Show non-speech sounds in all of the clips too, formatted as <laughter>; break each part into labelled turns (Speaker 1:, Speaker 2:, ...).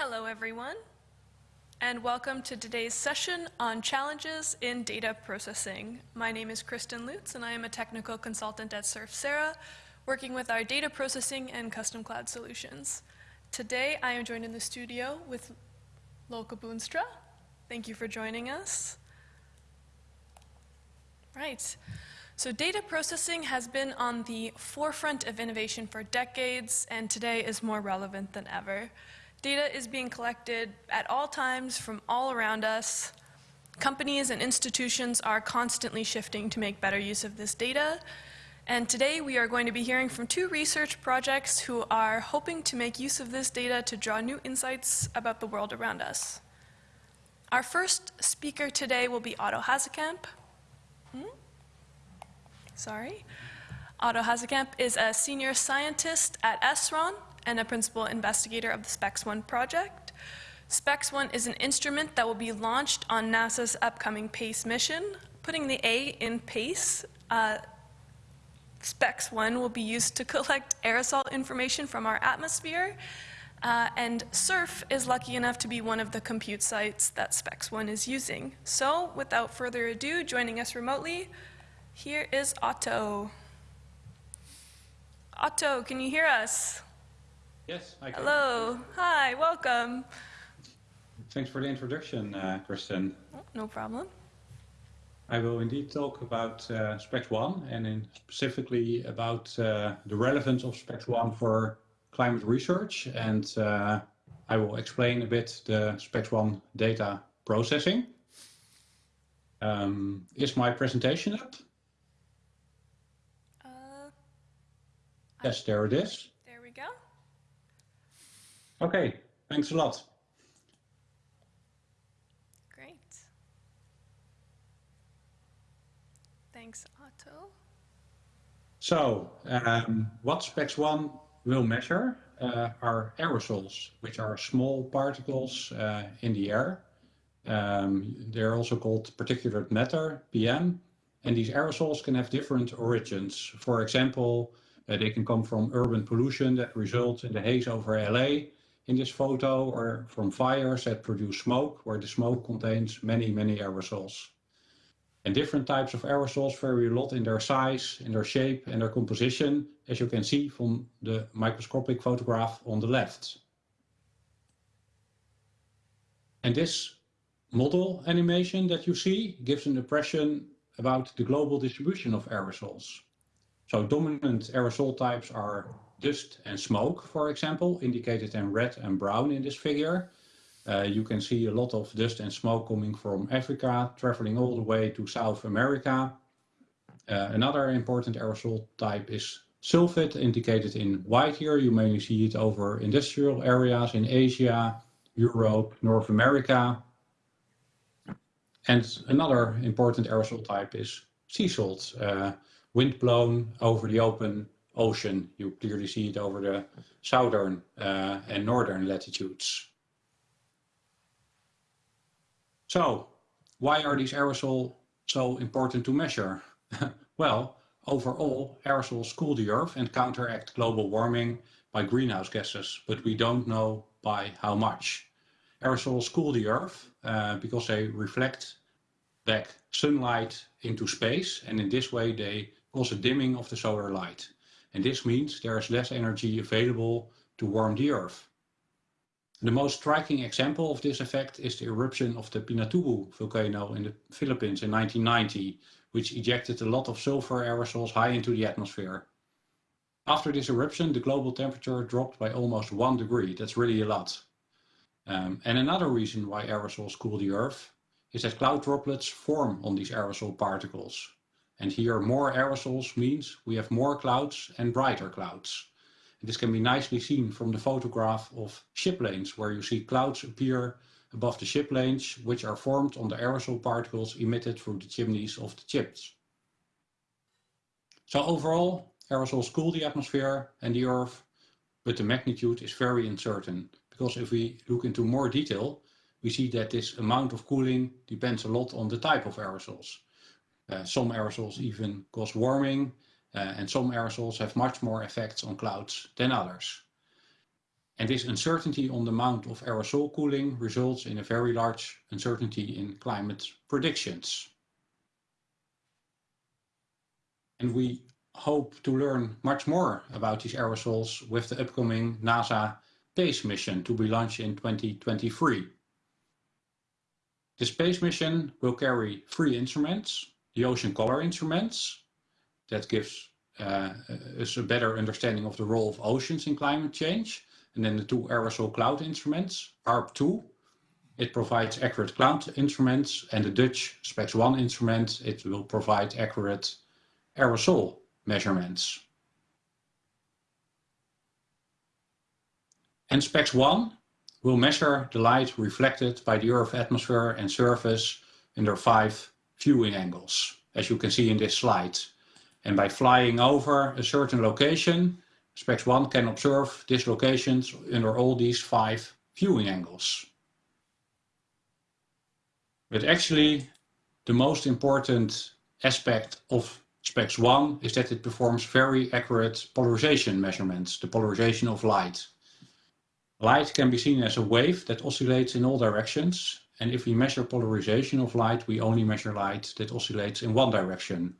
Speaker 1: Hello, everyone, and welcome to today's session on challenges in data processing. My name is Kristen Lutz, and I am a technical consultant at SURFsara, working with our data processing and custom cloud solutions. Today, I am joined in the studio with Lolke Boonstra. Thank you for joining us. Right. So data processing has been on the forefront of innovation for decades, and today is more relevant than ever. Data is being collected at all times from all around us. Companies and institutions are constantly shifting to make better use of this data. And today we are going to be hearing from two research projects who are hoping to make use of this data to draw new insights about the world around us. Our first speaker today will be Otto Hasekamp. Hmm? Sorry. Otto Hasekamp is a senior scientist at SRON, and a principal investigator of the SPEX-1 project. SPEX-1 is an instrument that will be launched on NASA's upcoming PACE mission. Putting the A in PACE, uh, SPEX-1 will be used to <laughs> collect aerosol information from our atmosphere, uh, and SURF is lucky enough to be one of the compute sites that SPEX-1 is using. So without further ado, joining us remotely, here is Otto. Otto, can you hear us?
Speaker 2: Yes,
Speaker 1: I can. Hello. Hi, welcome.
Speaker 2: Thanks for the introduction, uh, Kristen.
Speaker 1: no problem.
Speaker 2: I will indeed talk about uh, SPEX-1 and in specifically about uh, the relevance of SPEX-1 for climate research. And uh, I will explain a bit the SPEX-1 data processing. Um, is my presentation up? Uh, yes, there it is. Okay, thanks a lot.
Speaker 1: Great. Thanks, Otto.
Speaker 2: So, um, what SPEX-1 will measure uh, are aerosols, which are small particles uh, in the air. Um, they're also called particulate matter, PM, and these aerosols can have different origins. For example, uh, they can come from urban pollution that results in the haze over LA, in this photo are from fires that produce smoke, where the smoke contains many, many aerosols. And different types of aerosols vary a lot in their size, in their shape and their composition, as you can see from the microscopic photograph on the left. And this model animation that you see gives an impression about the global distribution of aerosols. So dominant aerosol types are dust and smoke, for example, indicated in red and brown in this figure. Uh, you can see a lot of dust and smoke coming from Africa, traveling all the way to South America. Uh, another important aerosol type is sulfate, indicated in white here. You mainly see it over industrial areas in Asia, Europe, North America. And another important aerosol type is sea salt, uh, wind blown over the open ocean. You clearly see it over the southern uh, and northern latitudes. So why are these aerosols so important to measure? <laughs> well, overall, aerosols cool the earth and counteract global warming by greenhouse gases, but we don't know by how much. Aerosols cool the earth uh, because they reflect back sunlight into space and in this way they cause a dimming of the solar light and this means there is less energy available to warm the Earth. The most striking example of this effect is the eruption of the Pinatubo volcano in the Philippines in 1990, which ejected a lot of sulfur aerosols high into the atmosphere. After this eruption, the global temperature dropped by almost one degree. That's really a lot. Um, and another reason why aerosols cool the Earth is that cloud droplets form on these aerosol particles. And here more aerosols means we have more clouds and brighter clouds. And This can be nicely seen from the photograph of ship lanes where you see clouds appear above the ship lanes which are formed on the aerosol particles emitted through the chimneys of the ships. So overall, aerosols cool the atmosphere and the Earth, but the magnitude is very uncertain because if we look into more detail, we see that this amount of cooling depends a lot on the type of aerosols. Uh, some aerosols even cause warming, uh, and some aerosols have much more effects on clouds than others. And this uncertainty on the amount of aerosol cooling results in a very large uncertainty in climate predictions. And we hope to learn much more about these aerosols with the upcoming NASA space mission to be launched in 2023. The space mission will carry three instruments, the ocean color instruments, that gives uh, us a better understanding of the role of oceans in climate change, and then the two aerosol cloud instruments, HARP2, it provides accurate cloud instruments, and the Dutch SPEX1 instrument, it will provide accurate aerosol measurements. And SPEX1 will measure the light reflected by the Earth atmosphere and surface under five viewing angles, as you can see in this slide. And by flying over a certain location, SPEX1 can observe these locations under all these five viewing angles. But actually, the most important aspect of SPEX1 is that it performs very accurate polarization measurements, the polarization of light. Light can be seen as a wave that oscillates in all directions. And if we measure polarization of light, we only measure light that oscillates in one direction.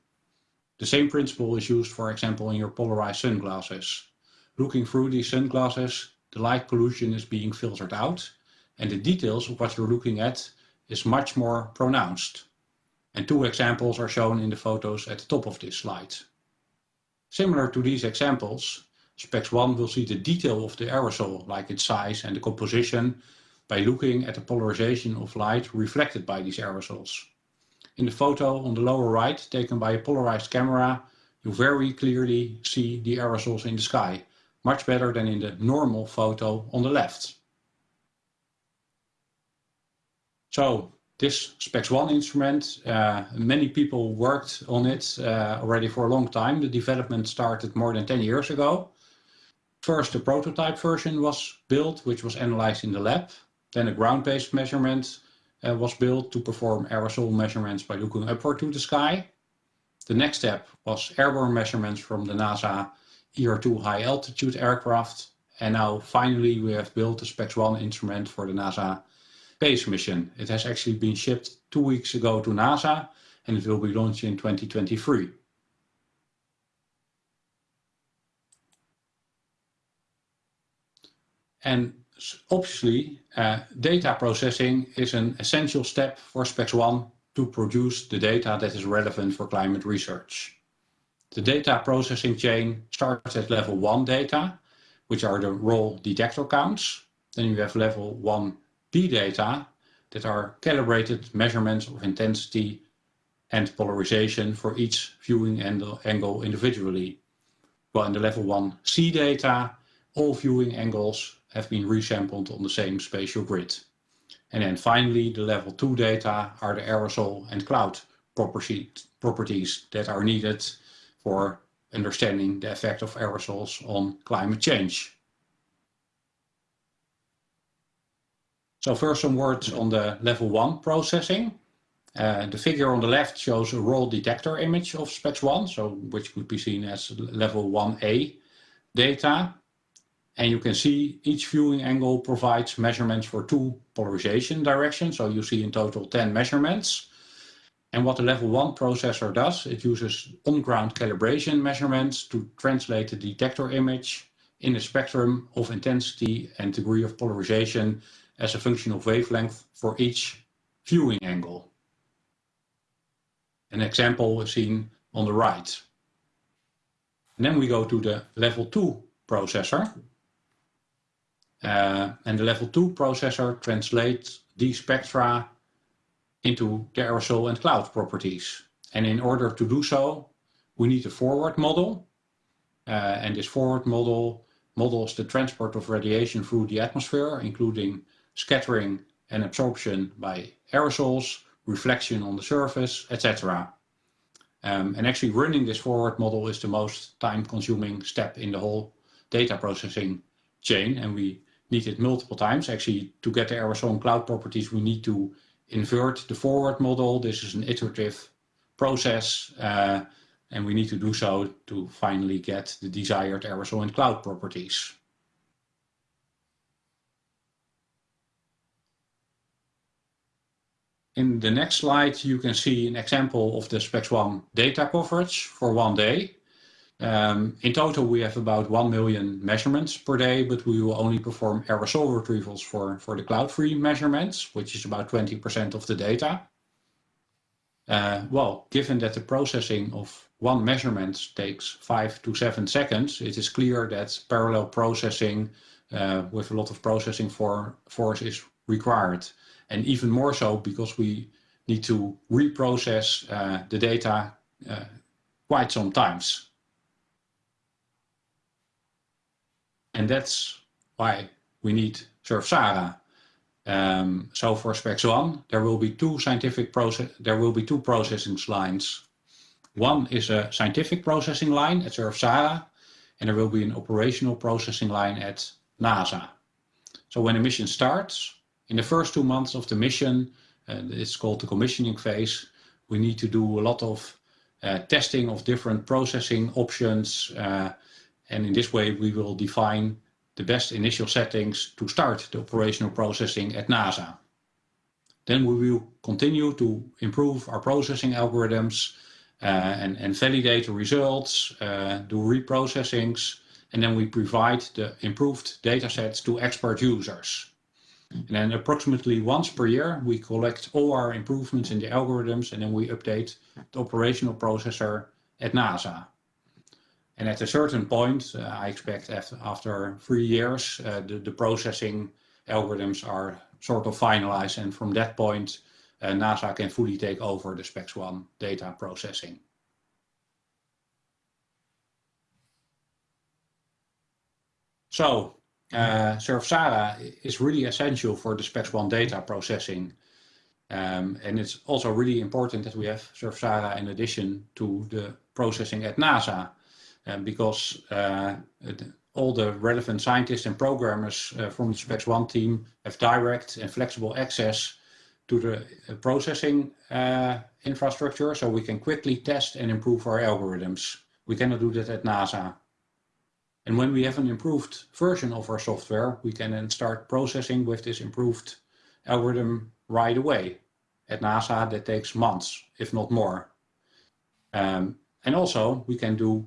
Speaker 2: The same principle is used, for example, in your polarized sunglasses. Looking through these sunglasses, the light pollution is being filtered out, and the details of what you're looking at is much more pronounced. And two examples are shown in the photos at the top of this slide. Similar to these examples, SPEX1 will see the detail of the aerosol, like its size and the composition, by looking at the polarization of light reflected by these aerosols. In the photo on the lower right, taken by a polarized camera, you very clearly see the aerosols in the sky, much better than in the normal photo on the left. So this SPEX1 instrument, uh, many people worked on it uh, already for a long time. The development started more than 10 years ago. First, the prototype version was built, which was analyzed in the lab. Then a ground-based measurement uh, was built to perform aerosol measurements by looking upward to the sky. The next step was airborne measurements from the NASA ER2 high altitude aircraft. And now finally we have built the SPEX1 instrument for the NASA space mission. It has actually been shipped two weeks ago to NASA and it will be launched in 2023. And obviously, uh, data processing is an essential step for SPEX1 to produce the data that is relevant for climate research. The data processing chain starts at level 1 data, which are the raw detector counts. Then you have level 1B data that are calibrated measurements of intensity and polarization for each viewing angle individually. While in the level 1C data, all viewing angles have been resampled on the same spatial grid. And then finally, the level 2 data are the aerosol and cloud properties that are needed for understanding the effect of aerosols on climate change. So first some words on the level 1 processing. Uh, the figure on the left shows a raw detector image of SPEX1, so which could be seen as level 1A data. And you can see each viewing angle provides measurements for two polarization directions. So you see in total 10 measurements. And what the level one processor does, it uses on-ground calibration measurements to translate the detector image in a spectrum of intensity and degree of polarization as a function of wavelength for each viewing angle. An example is seen on the right. And then we go to the level 2 processor. Uh, and the level 2 processor translates these spectra into the aerosol and cloud properties. And in order to do so, we need a forward model. Uh, and this forward model models the transport of radiation through the atmosphere, including scattering and absorption by aerosols, reflection on the surface, etc. Um, and actually running this forward model is the most time consuming step in the whole data processing chain. And we need it multiple times. Actually, to get the aerosol cloud properties, we need to invert the forward model. This is an iterative process, uh, and we need to do so to finally get the desired aerosol and cloud properties. In the next slide, you can see an example of the SPEX1 data coverage for one day. Um, in total, we have about 1 million measurements per day, but we will only perform aerosol retrievals for, for the cloud-free measurements, which is about 20% of the data. Uh, well, given that the processing of one measurement takes five to seven seconds, it is clear that parallel processing uh, with a lot of processing for force is required. And even more so because we need to reprocess uh, the data uh, quite some And that's why we need Surf-SARA. Um, so for SPEX1, there will be two scientific process, there will be two processing lines. One is a scientific processing line at Surf-SARA, and there will be an operational processing line at NASA. So when the mission starts, in the first two months of the mission, uh, it's called the commissioning phase, we need to do a lot of uh, testing of different processing options. Uh, and in this way, we will define the best initial settings to start the operational processing at NASA. Then we will continue to improve our processing algorithms uh, and, and, validate the results, uh, do reprocessings, and then we provide the improved data sets to expert users. And then approximately once per year, we collect all our improvements in the algorithms and then we update the operational processor at NASA. And at a certain point, uh, I expect after, three years, uh, the, the, processing algorithms are sort of finalized. And from that point, uh, NASA can fully take over the SPEX1 data processing. So uh, Surf-SARA is really essential for the SPEX1 data processing. Um, and it's also really important that we have Surf-SARA in addition to the processing at NASA. Um, because uh, all the relevant scientists and programmers uh, from the SPEX1 team have direct and flexible access to the uh, processing infrastructure so we can quickly test and improve our algorithms. We cannot do that at NASA. And when we have an improved version of our software, we can then start processing with this improved algorithm right away. At NASA, that takes months, if not more. Um, and also, we can do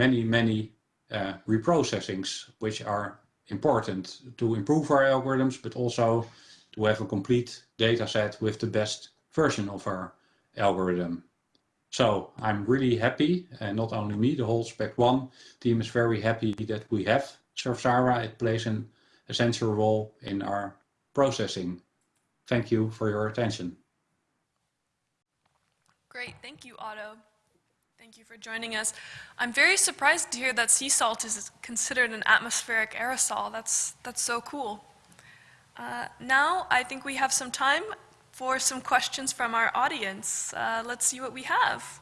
Speaker 2: many, many uh, reprocessings, which are important to improve our algorithms, but also to have a complete data set with the best version of our algorithm. So I'm really happy, and not only me, the whole SPEX1 team is very happy that we have Surf-SARA. It plays an essential role in our processing. Thank you for your attention.
Speaker 1: Great, thank you, Otto. Thank you for joining us. I'm very surprised to hear that sea salt is considered an atmospheric aerosol. That's, that's so cool. Uh, now I think we have some time for some questions from our audience. Uh, let's see what we have.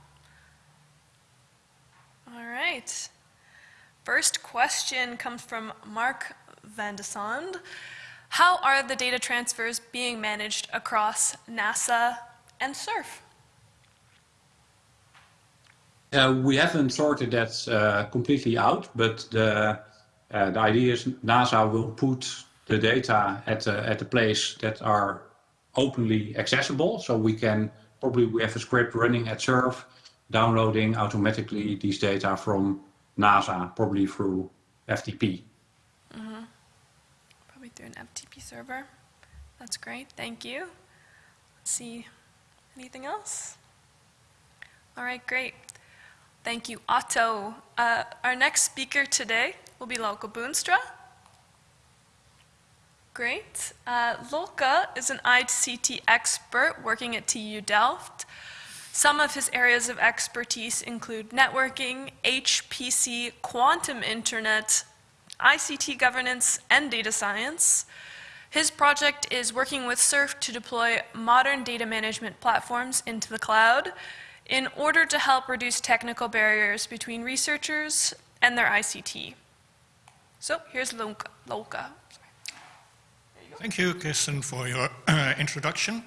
Speaker 1: All right. First question comes from Mark Van de Sand. How are the data transfers being managed across NASA and SURF?
Speaker 2: Uh, we haven't sorted that uh, completely out, but the, uh, the idea is NASA will put the data at, at the place that are openly accessible. So we can probably we have a script running at Surf, downloading automatically these data from NASA, probably through FTP. Mm -hmm.
Speaker 1: Probably through an FTP server. That's great. Thank you. Let's see. Anything else? All right, great. Thank you, Otto. Uh, our next speaker today will be Lolke Boonstra. Great. Uh, is an ICT expert working at TU Delft. Some of his areas of expertise include networking, HPC, quantum internet, ICT governance, and data science. His project is working with SURF to deploy modern data management platforms into the cloud in order to help reduce technical barriers between researchers and their ICT. So here's Lolke.
Speaker 3: Thank you, Kirsten, for your uh, introduction.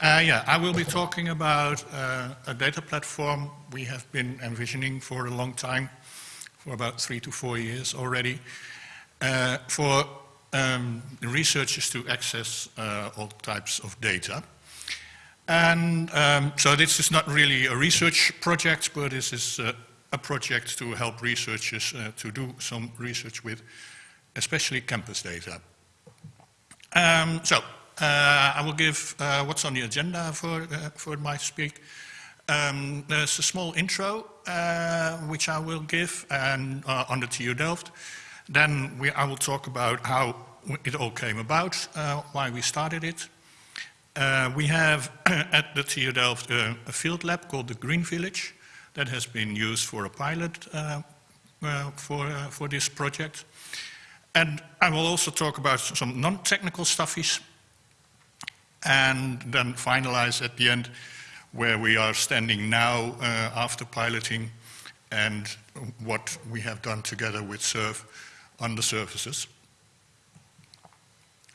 Speaker 3: Uh, yeah, I will be talking about uh, a data platform we have been envisioning for a long time, for about three to four years already, uh, for um, researchers to access uh, all types of data. And um, so this is not really a research project, but this is uh, a project to help researchers uh, to do some research with, especially campus data. Um, so uh, I will give uh, what's on the agenda for, uh, for my speak. Um, there's a small intro, uh, which I will give and, on the TU Delft. Then we, I will talk about how it all came about, why we started it. Uh, we have <clears throat> at the TU Delft uh, a field lab called the Green Village that has been used for a pilot uh, uh, for, uh, for this project. And I will also talk about some non-technical stuffies and then finalize at the end where we are standing now uh, after piloting and what we have done together with SURF on the surfaces.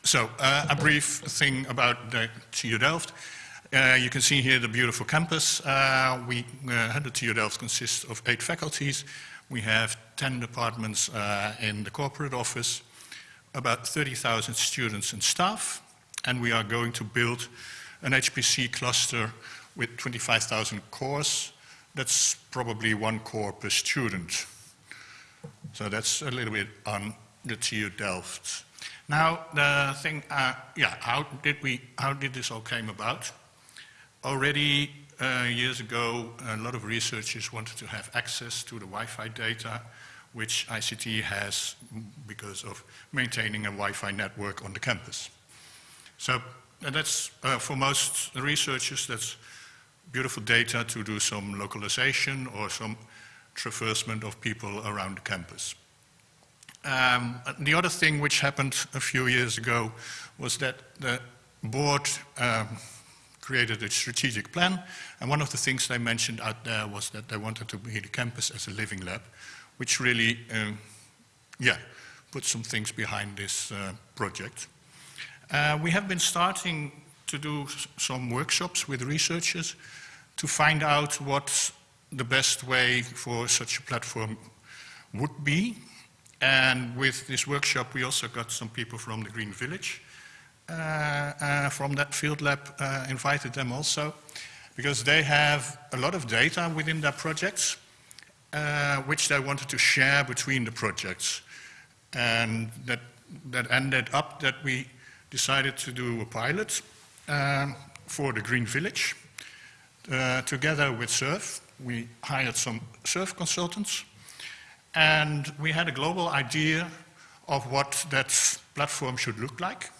Speaker 3: So uh, a brief thing about the TU Delft. Uh, you can see here the beautiful campus. Uh, we, uh, the TU Delft consists of eight faculties. We have 10 departments uh, in the corporate office, about 30,000 students and staff, and we are going to build an HPC cluster with 25,000 cores. That's probably one core per student. So that's a little bit on the TU Delft. Now, the thing, uh, yeah, how did we, how did this all came about? Already uh, years ago, a lot of researchers wanted to have access to the Wi-Fi data, which ICT has because of maintaining a Wi-Fi network on the campus. So that's, uh, for most researchers, that's beautiful data to do some localization or some traversement of people around the campus. Um, the other thing which happened a few years ago was that the board um, created a strategic plan, and one of the things they mentioned out there was that they wanted to be the campus as a living lab, which really, um, yeah, put some things behind this uh, project. Uh, we have been starting to do some workshops with researchers to find out what the best way for such a platform would be. And with this workshop, we also got some people from the Green Village, uh, uh, from that field lab, uh, invited them also, because they have a lot of data within their projects, which they wanted to share between the projects. And that, that ended up that we decided to do a pilot um, for the Green Village. Uh, together with SURF, we hired some SURF consultants, and we had a global idea of what that platform should look like.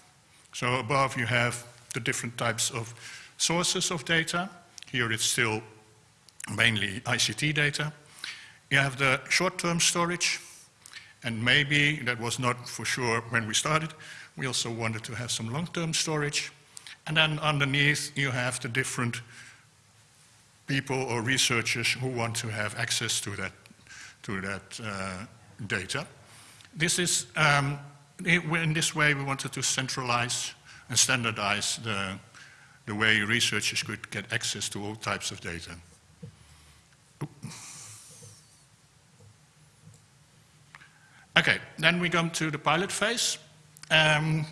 Speaker 3: So above you have the different types of sources of data. Here it's still mainly ICT data. You have the short-term storage, and maybe that was not for sure when we started. We also wanted to have some long-term storage. And then underneath you have the different people or researchers who want to have access to that, to that uh, data. This is, um, in this way we wanted to centralize and standardize the, the way researchers could get access to all types of data. Okay, then we come to the pilot phase. Um,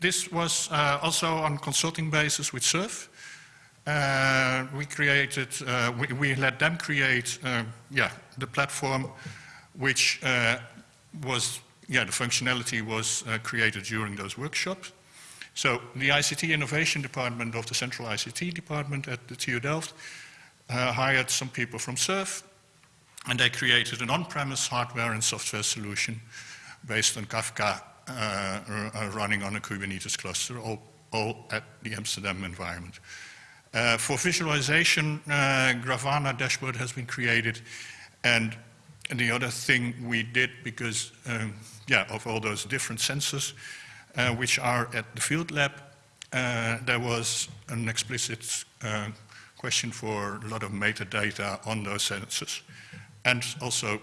Speaker 3: this was uh, also on consulting basis with SURF. Uh, we created, uh, we, we, let them create, uh, yeah, the platform which uh, was, yeah, the functionality was uh, created during those workshops. So the ICT Innovation Department of the Central ICT Department at the TU Delft uh, hired some people from SURF, and they created an on-premise hardware and software solution based on Kafka running on a Kubernetes cluster, all, all at the Amsterdam environment. Uh, for visualization, uh, Grafana dashboard has been created. And, the other thing we did, because um, yeah, of all those different sensors, uh, which are at the field lab, uh, there was an explicit uh, question for a lot of metadata on those sensors. And also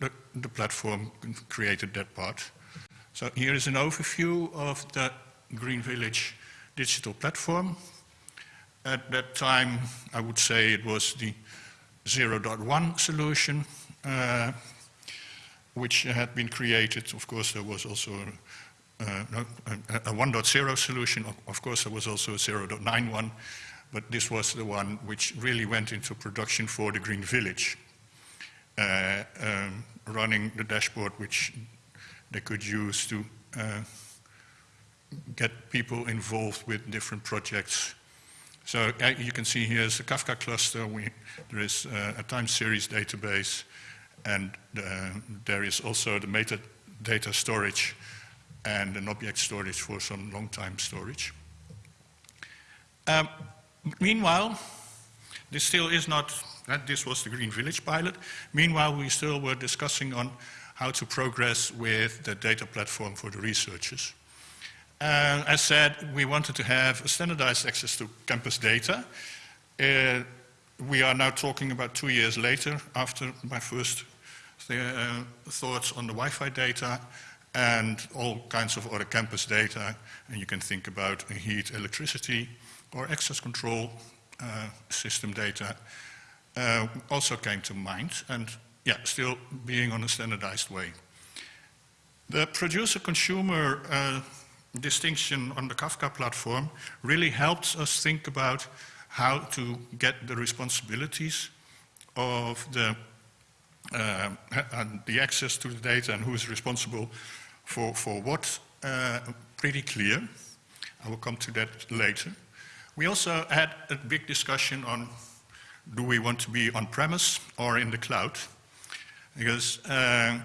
Speaker 3: the, the platform created that part. So here is an overview of the Green Village digital platform. At that time, I would say it was the 0.1 solution, uh, which had been created. Of course, there was also a, a, a 1.0 solution. Of course, there was also a 0.91, but this was the one which really went into production for the Green Village, uh, um, running the dashboard which they could use to uh, get people involved with different projects. So uh, you can see here is the Kafka cluster. We, there is uh, a time series database, and uh, there is also the metadata storage and an object storage for some long time storage. Um, meanwhile, this still is not, that this was the Green Village pilot. Meanwhile, we still were discussing on how to progress with the data platform for the researchers. Uh, as said, we wanted to have a standardized access to campus data. Uh, we are now talking about two years later after my first th uh, thoughts on the Wi-Fi data and all kinds of other campus data. And you can think about heat, electricity, or access control uh, system data uh, also came to mind. And yeah, still being on a standardized way. The producer-consumer uh, distinction on the Kafka platform really helps us think about how to get the responsibilities of the, uh, the access to the data and who is responsible for, for what uh, pretty clear. I will come to that later. We also had a big discussion on do we want to be on-premise or in the cloud? Because uh,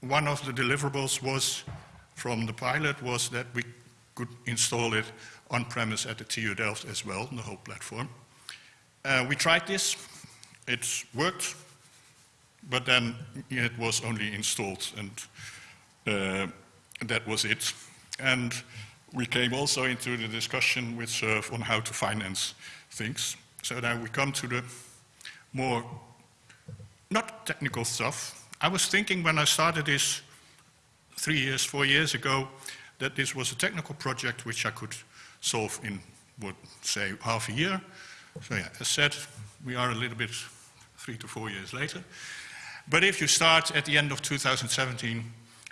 Speaker 3: one of the deliverables was from the pilot was that we could install it on-premise at the TU Delft as well, the whole platform. Uh, we tried this, it worked, but then it was only installed and uh, that was it. And we came also into the discussion with SURF on how to finance things. So now we come to the more, not technical stuff. I was thinking when I started this three years, four years ago, that this was a technical project which I could solve in, would say, half a year. So yeah, as said, we are a little bit three to four years later. But if you start at the end of 2017,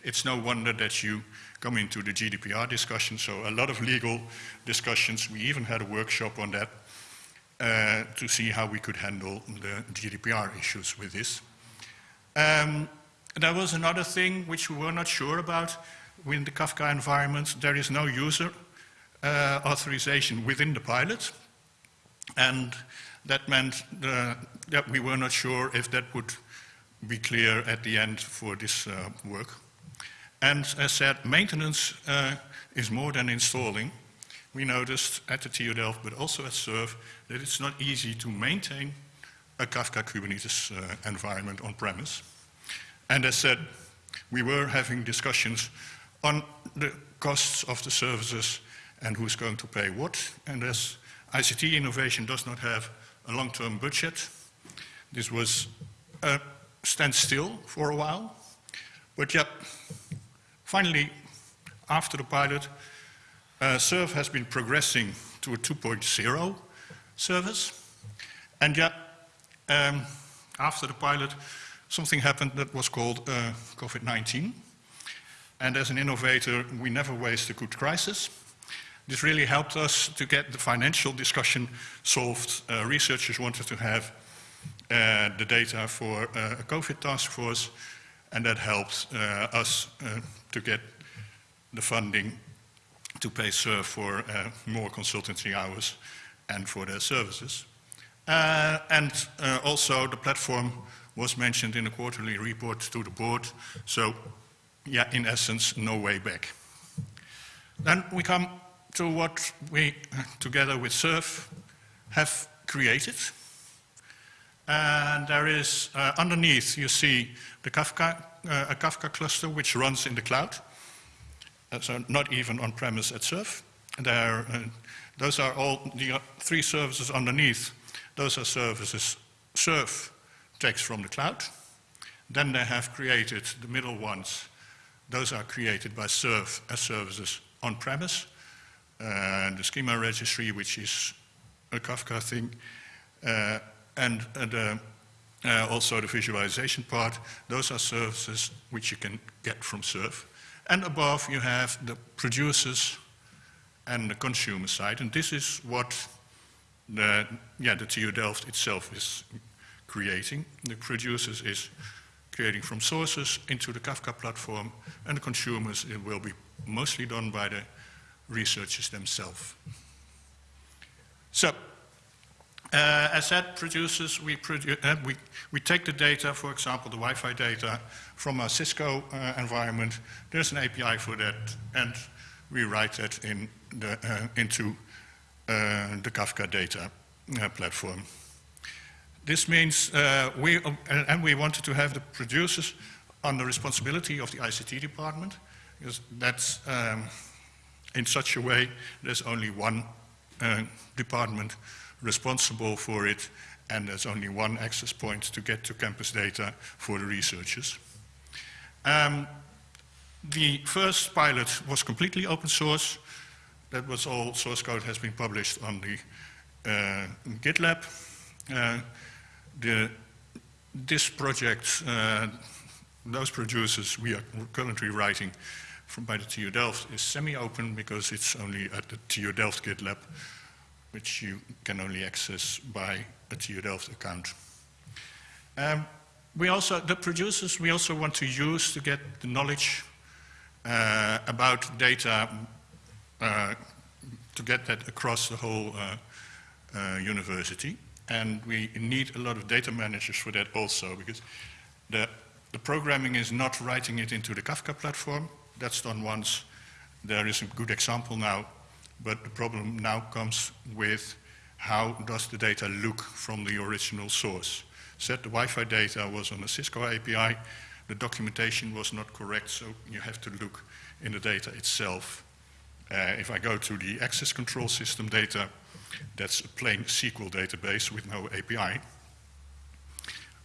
Speaker 3: it's no wonder that you come into the GDPR discussion. So a lot of legal discussions. We even had a workshop on that uh, to see how we could handle the GDPR issues with this. Um, there was another thing which we were not sure about In the Kafka environment. There is no user uh, authorization within the pilot. And that meant uh, that we were not sure if that would be clear at the end for this uh, work. And as said, maintenance uh, is more than installing. We noticed at the TU Delft, but also at SURF, that it's not easy to maintain a Kafka Kubernetes uh, environment on premise. And as said, we were having discussions on the costs of the services and who's going to pay what. And as ICT innovation does not have a long-term budget, this was a standstill for a while. But yet, finally, after the pilot, uh, SURF has been progressing to a 2.0 service. And yet, um, after the pilot, something happened that was called uh, COVID-19. And as an innovator, we never waste a good crisis. This really helped us to get the financial discussion solved. Uh, researchers wanted to have uh, the data for uh, a COVID task force, and that helped uh, us uh, to get the funding to pay for more consultancy hours and for their services. and also the platform was mentioned in a quarterly report to the board. So, yeah, in essence, no way back. Then we come to what we, together with SURF, have created. And there is, uh, underneath, you see the Kafka, uh, a Kafka cluster which runs in the cloud. Uh, so not even on-premise at SURF. There, uh, those are all the three services underneath. Those are services SURF takes from the cloud. Then they have created the middle ones. Those are created by SURF as services on-premise. And the schema registry, which is a Kafka thing, uh, and uh, uh, also the visualization part, those are services which you can get from SURF. And above you have the producers and the consumer side, and this is what the, yeah, the TU Delft itself is creating. The producers is creating from sources into the Kafka platform, and the consumers, it will be mostly done by the researchers themselves. So, uh, as said, producers, we, produ uh, we, we take the data, for example, the Wi-Fi data from a Cisco uh, environment. There's an API for that, and we write that in the, uh, into uh, the Kafka data uh, platform. This means we, and we wanted to have the producers on the responsibility of the ICT department, because that's um, in such a way there's only one department responsible for it, and there's only one access point to get to campus data for the researchers. Um, the first pilot was completely open source. That was all source code has been published on the uh, GitLab. The, this project, uh, those producers we are currently writing from by the TU Delft is semi-open because it's only at the TU Delft GitLab which you can only access by a TU Delft account. Um, we also, the producers, we also want to use to get the knowledge uh, about data, uh, to get that across the whole uh, uh, university. And we need a lot of data managers for that also, because the, the programming is not writing it into the Kafka platform. That's done once. There is a good example now but the problem now comes with how does the data look from the original source. Said the Wi-Fi data was on a Cisco API, the documentation was not correct, so you have to look in the data itself. Uh, if I go to the access control system data, that's a plain SQL database with no API.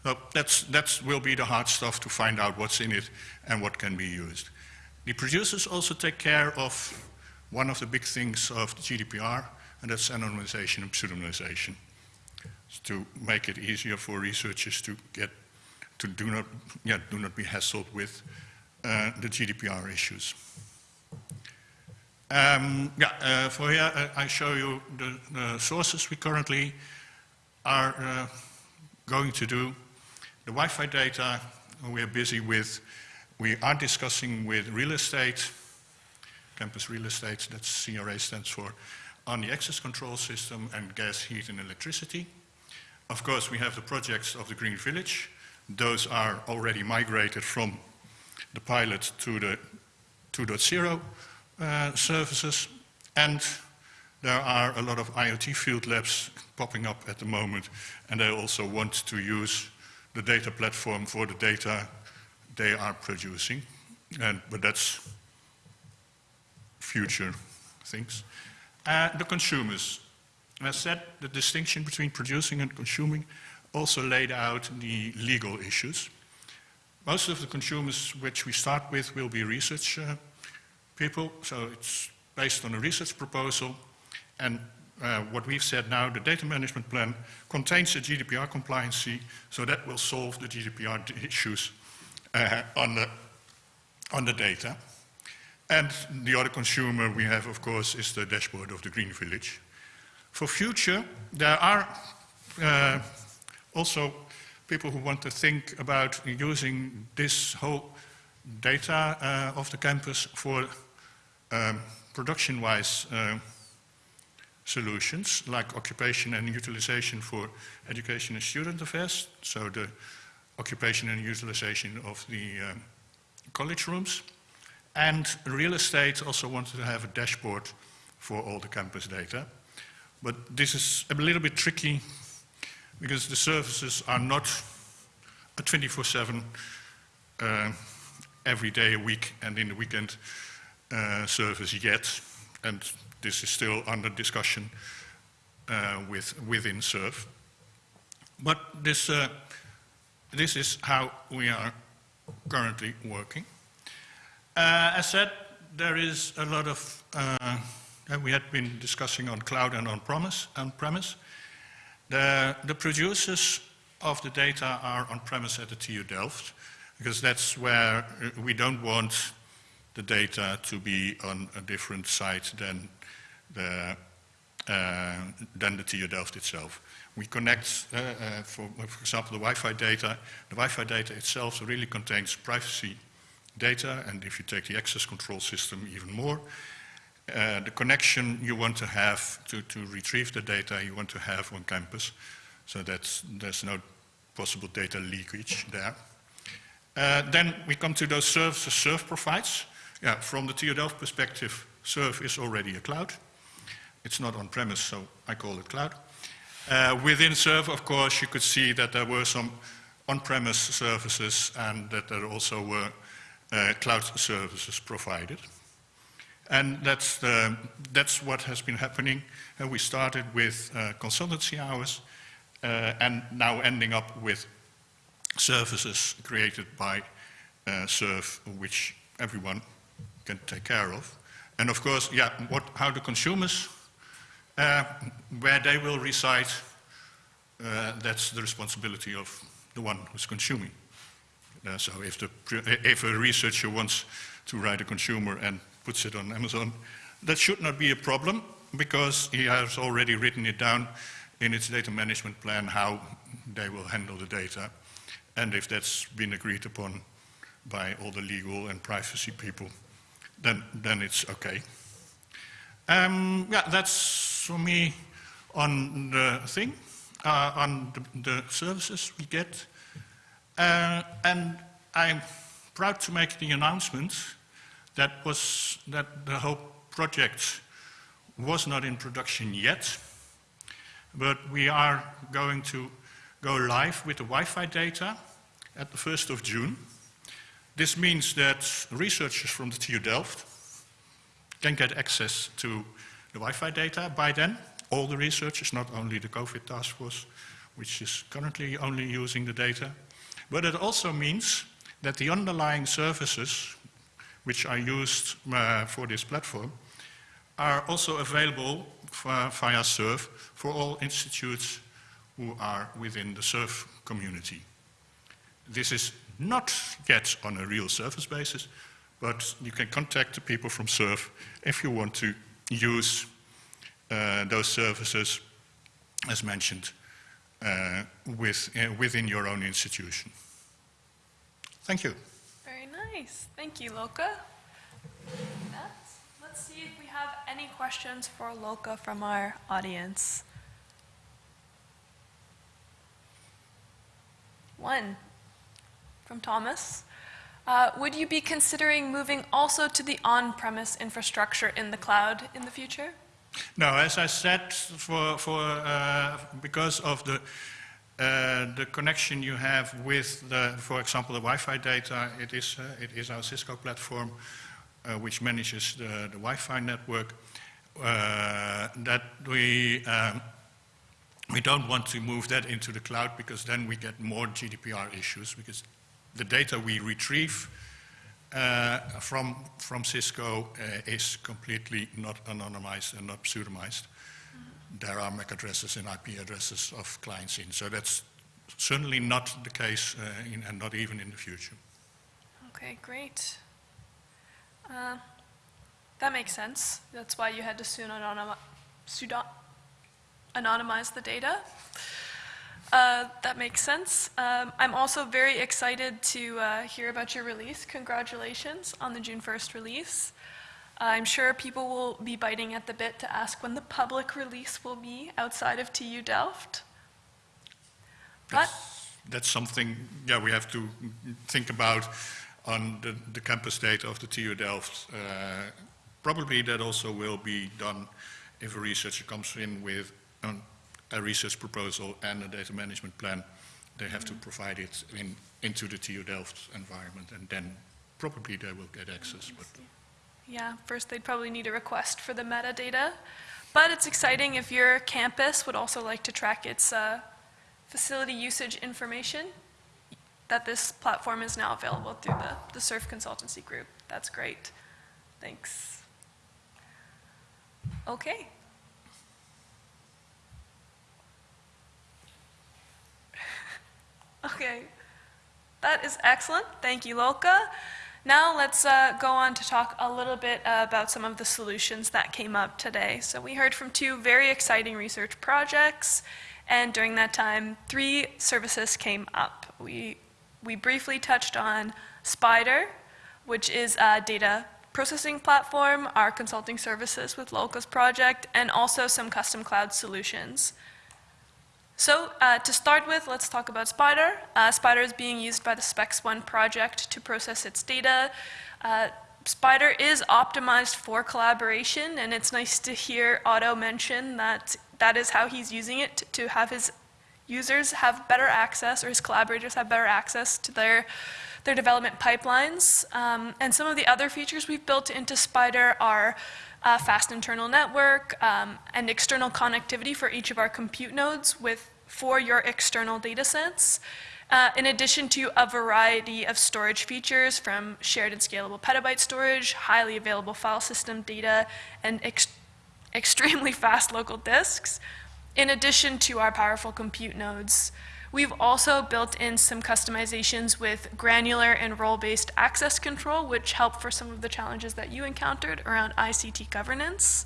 Speaker 3: So that's, that will be the hard stuff to find out what's in it and what can be used. The producers also take care of one of the big things of the GDPR, and that's anonymization and pseudonymization. to make it easier for researchers to get, to do not, yeah, do not be hassled with uh, the GDPR issues. Um, yeah, uh, for here uh, I show you the, the, sources we currently are uh, going to do. The Wi-Fi data we are busy with. We are discussing with real estate, campus real estate, that's CRA stands for, on the access control system and gas, heat and electricity. Of course, we have the projects of the Green Village. Those are already migrated from the pilot to the 2.0 uh, services. And there are a lot of IoT field labs popping up at the moment, and they also want to use the data platform for the data they are producing. And, but that's future things. Uh, the consumers. As said, the distinction between producing and consuming also laid out the legal issues. Most of the consumers which we start with will be research uh, people, so it's based on a research proposal. And uh, what we've said now, the data management plan contains a GDPR compliancy, so that will solve the GDPR issues uh, on, the, on the data. And the other consumer we have, of course, is the dashboard of the Green Village. For future, there are uh, also people who want to think about using this whole data uh, of the campus for um, production-wise uh, solutions, like occupation and utilization for education and student affairs, so the occupation and utilization of the um, college rooms. And real estate also wanted to have a dashboard for all the campus data. But this is a little bit tricky because the services are not a 24-7 uh, every day a week and in the weekend service yet. And this is still under discussion uh, with, within SURF. But this, uh, this is how we are currently working. Uh, as said, there is a lot of, uh, we had been discussing on cloud and on-premise. On -premise. The, the producers of the data are on-premise at the TU Delft, because that's where we don't want the data to be on a different site than the uh, than the TU Delft itself. We connect, uh, uh, for, for example, the Wi-Fi data. The Wi-Fi data itself really contains privacy data, and if you take the access control system, even more. Uh, the connection you want to have to, to retrieve the data you want to have on campus, so that there's no possible data leakage there. Uh, then we come to those services SURF provides. Yeah, from the TU perspective, SURF is already a cloud. It's not on-premise, so I call it cloud. Uh, within SURF, of course, you could see that there were some on-premise services and that there also were uh, cloud services provided. And that's, the, that's what has been happening. Uh, we started with uh, consultancy hours uh, and now ending up with services created by uh, SURF, which everyone can take care of. And of course, yeah, what, how the consumers, uh, where they will reside, uh, that's the responsibility of the one who's consuming. Uh, so if, the, if a researcher wants to write a consumer and puts it on Amazon, that should not be a problem because he has already written it down in its data management plan how they will handle the data. And if that's been agreed upon by all the legal and privacy people, then, then it's okay. Um, yeah, that's for me on the thing, uh, on the, the, services we get. Uh, and I'm proud to make the announcement that was that the whole project was not in production yet, but we are going to go live with the Wi-Fi data at the 1st of June. This means that researchers from the TU Delft can get access to the Wi-Fi data by then. All the researchers, not only the COVID task force, which is currently only using the data. But it also means that the underlying services which are used uh, for this platform are also available via SURF for all institutes who are within the SURF community. This is not yet on a real service basis, but you can contact the people from SURF if you want to use uh, those services, as mentioned, uh, with, uh, within your own institution. Thank you.
Speaker 1: Very nice. Thank you, Loka. Let's, let's see if we have any questions for Loka from our audience. One from Thomas. Uh, would you be considering moving also to the on-premise infrastructure in the cloud in the future?
Speaker 3: No, as I said, for, for, uh, because of the, uh, the connection you have with, the, for example, the Wi-Fi data, it is, uh, it is our Cisco platform uh, which manages the, the Wi-Fi network, uh, that we, um, we don't want to move that into the cloud because then we get more GDPR issues because the data we retrieve uh, from, from Cisco uh, is completely not anonymized and not pseudonymized. There are MAC addresses and IP addresses of clients in, so that's certainly not the case uh, in, and not even in the future.
Speaker 1: Okay, great. Uh, that makes sense. That's why you had to pseudonymize the data. Uh, that makes sense. Um, I'm also very excited to uh, hear about your release. Congratulations on the June 1st release. I'm sure people will be biting at the bit to ask when the public release will be outside of TU Delft.
Speaker 3: But that's, that's something, yeah, we have to think about on the, the campus data of the TU Delft. Uh, probably that also will be done if a researcher comes in with an a research proposal and a data management plan, they have to provide it in, into the TU Delft environment, and then probably they will get access. But
Speaker 1: yeah, first they'd probably need a request for the metadata, but it's exciting if your campus would also like to track its uh, facility usage information, that this platform is now available through the, the SURF consultancy group. That's great. Thanks. Okay. Okay, that is excellent. Thank you, Loka. Now let's uh, go on to talk a little bit uh, about some of the solutions that came up today. So we heard from two very exciting research projects, and during that time, three services came up. We, we briefly touched on Spider, which is a data processing platform, our consulting services with Locus project, and also some custom cloud solutions. So uh, to start with, let's talk about Spider. Uh, Spider is being used by the SPEXone project to process its data. Uh, Spider is optimized for collaboration, and it's nice to hear Otto mention that that is how he's using it to have his users have better access, or his collaborators have better access to their, their development pipelines. Um, and some of the other features we've built into Spider are uh, fast internal network, um, and external connectivity for each of our compute nodes with, for your external data sets. Uh, in addition to a variety of storage features from shared and scalable petabyte storage, highly available file system data, and ex extremely <laughs> fast local disks, in addition to our powerful compute nodes. We've also built in some customizations with granular and role-based access control, which help for some of the challenges that you encountered around ICT governance.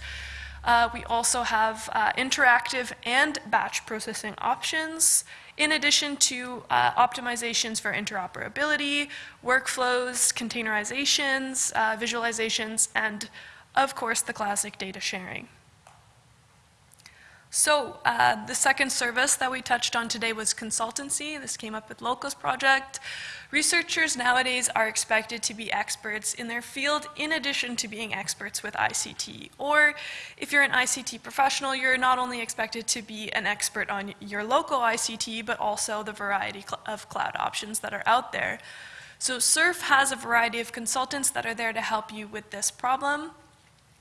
Speaker 1: Uh, we also have uh, interactive and batch processing options, in addition to uh, optimizations for interoperability, workflows, containerizations, uh, visualizations, and of course the classic data sharing. So uh, the second service that we touched on today was consultancy. This came up with Locus Project. Researchers nowadays are expected to be experts in their field in addition to being experts with ICT. Or if you're an ICT professional, you're not only expected to be an expert on your local ICT, but also the variety of cloud options that are out there. So SURF has a variety of consultants that are there to help you with this problem.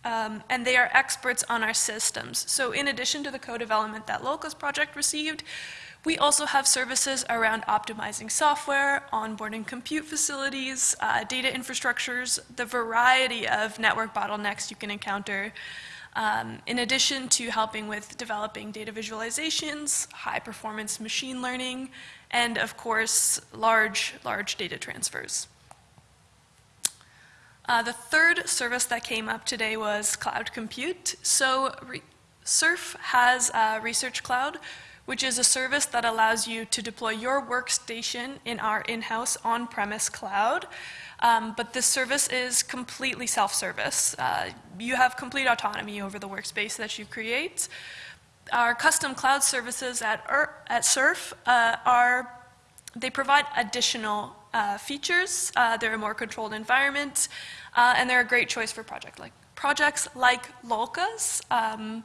Speaker 1: Um, and they are experts on our systems. So in addition to the co-development that Locus project received, we also have services around optimizing software, onboarding compute facilities, uh, data infrastructures, the variety of network bottlenecks you can encounter, um, in addition to helping with developing data visualizations, high performance machine learning, and of course, large, large data transfers. Uh, the third service that came up today was cloud compute. So SURF has a Research Cloud, which is a service that allows you to deploy your workstation in our in-house on-premise cloud. Um, but this service is completely self-service. Uh, you have complete autonomy over the workspace that you create. Our custom cloud services at, at SURF uh, are, they provide additional uh, features. Uh, they're a more controlled environment. Uh, and they're a great choice for project like, projects like Locus, um,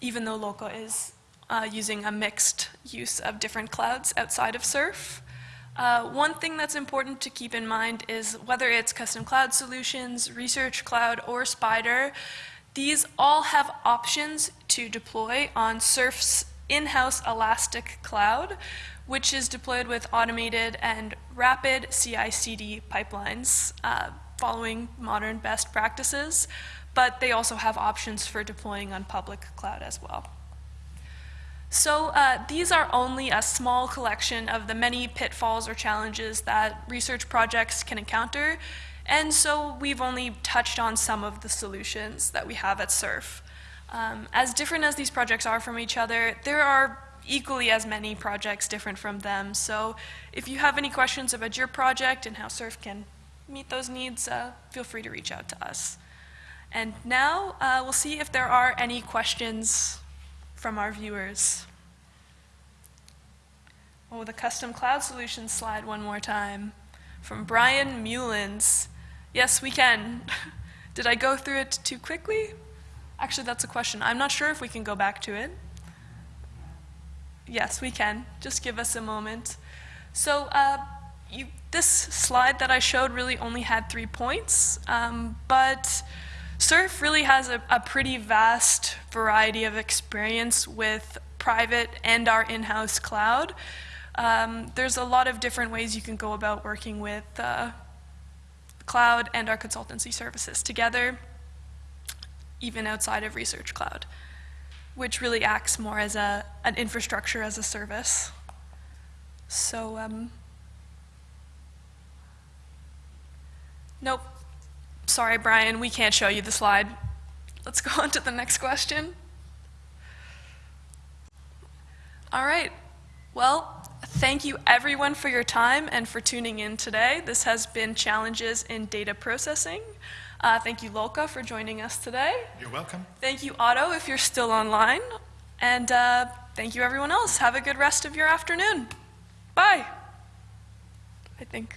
Speaker 1: even though Loca is uh, using a mixed use of different clouds outside of SURF. Uh, one thing that's important to keep in mind is whether it's custom cloud solutions, research cloud, or Spider, these all have options to deploy on SURF's in-house Elastic Cloud, which is deployed with automated and rapid CI/CD pipelines. Uh, following modern best practices, but they also have options for deploying on public cloud as well. So uh, these are only a small collection of the many pitfalls or challenges that research projects can encounter, and so we've only touched on some of the solutions that we have at SURF. Um, as different as these projects are from each other, there are equally as many projects different from them. So if you have any questions about your project and how SURF can meet those needs, uh, feel free to reach out to us. And now uh, we'll see if there are any questions from our viewers. Oh, the custom cloud solutions slide one more time. From Brian Mullins. Yes, we can. <laughs> Did I go through it too quickly? Actually, that's a question. I'm not sure if we can go back to it. Yes, we can. Just give us a moment. So, uh, you, this slide that I showed really only had three points, um, but SURF really has a, a, pretty vast variety of experience with private and our in-house cloud. Um, there's a lot of different ways you can go about working with uh, cloud and our consultancy services together, even outside of Research Cloud, which really acts more as a, an infrastructure as a service. So um, Nope. Sorry, Brian, we can't show you the slide. Let's <laughs> go on to the next question. All right. Well, thank you everyone for your time and for tuning in today. This has been Challenges in Data Processing. Uh, thank you, Lolka, for joining us today.
Speaker 3: You're welcome.
Speaker 1: Thank you, Otto, if you're still online. And uh, thank you, everyone else. Have a good rest of your afternoon. Bye. I think.